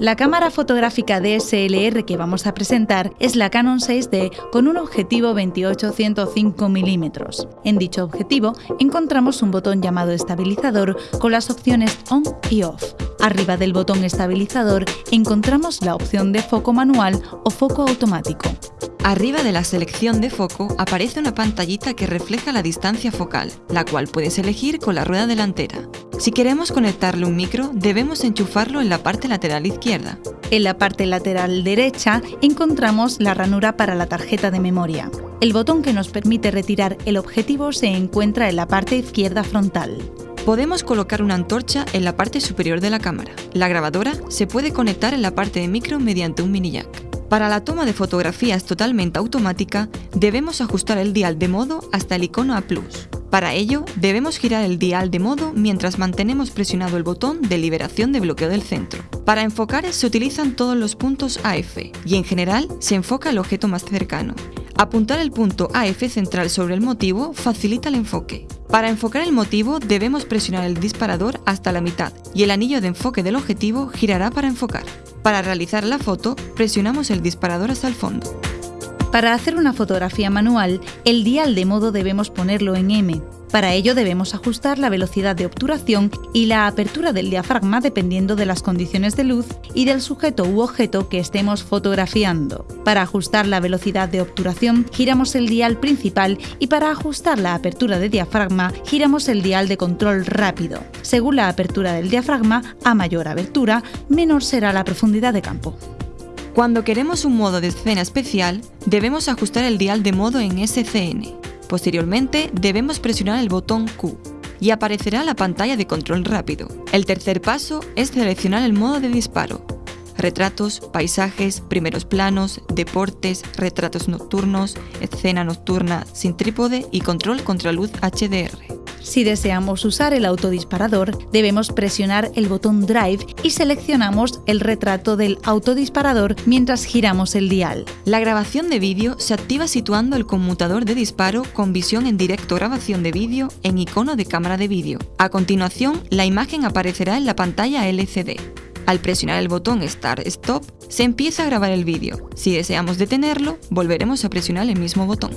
La cámara fotográfica DSLR que vamos a presentar es la Canon 6D con un objetivo 28-105 mm. En dicho objetivo encontramos un botón llamado estabilizador con las opciones on y off. Arriba del botón estabilizador encontramos la opción de foco manual o foco automático. Arriba de la selección de foco aparece una pantallita que refleja la distancia focal, la cual puedes elegir con la rueda delantera. Si queremos conectarle un micro, debemos enchufarlo en la parte lateral izquierda. En la parte lateral derecha encontramos la ranura para la tarjeta de memoria. El botón que nos permite retirar el objetivo se encuentra en la parte izquierda frontal. Podemos colocar una antorcha en la parte superior de la cámara. La grabadora se puede conectar en la parte de micro mediante un mini jack. Para la toma de fotografías totalmente automática, debemos ajustar el dial de modo hasta el icono A+. Para ello, debemos girar el dial de modo mientras mantenemos presionado el botón de liberación de bloqueo del centro. Para enfocar se utilizan todos los puntos AF y en general se enfoca el objeto más cercano. Apuntar el punto AF central sobre el motivo facilita el enfoque. Para enfocar el motivo debemos presionar el disparador hasta la mitad y el anillo de enfoque del objetivo girará para enfocar. Para realizar la foto presionamos el disparador hasta el fondo. Para hacer una fotografía manual, el dial de modo debemos ponerlo en M. Para ello debemos ajustar la velocidad de obturación y la apertura del diafragma dependiendo de las condiciones de luz y del sujeto u objeto que estemos fotografiando. Para ajustar la velocidad de obturación giramos el dial principal y para ajustar la apertura de diafragma giramos el dial de control rápido. Según la apertura del diafragma, a mayor abertura, menor será la profundidad de campo. Cuando queremos un modo de escena especial, debemos ajustar el dial de modo en SCN. Posteriormente, debemos presionar el botón Q y aparecerá la pantalla de control rápido. El tercer paso es seleccionar el modo de disparo. Retratos, paisajes, primeros planos, deportes, retratos nocturnos, escena nocturna sin trípode y control contra luz HDR. Si deseamos usar el autodisparador, debemos presionar el botón Drive y seleccionamos el retrato del autodisparador mientras giramos el dial. La grabación de vídeo se activa situando el conmutador de disparo con visión en directo grabación de vídeo en icono de cámara de vídeo. A continuación, la imagen aparecerá en la pantalla LCD. Al presionar el botón Start Stop, se empieza a grabar el vídeo. Si deseamos detenerlo, volveremos a presionar el mismo botón.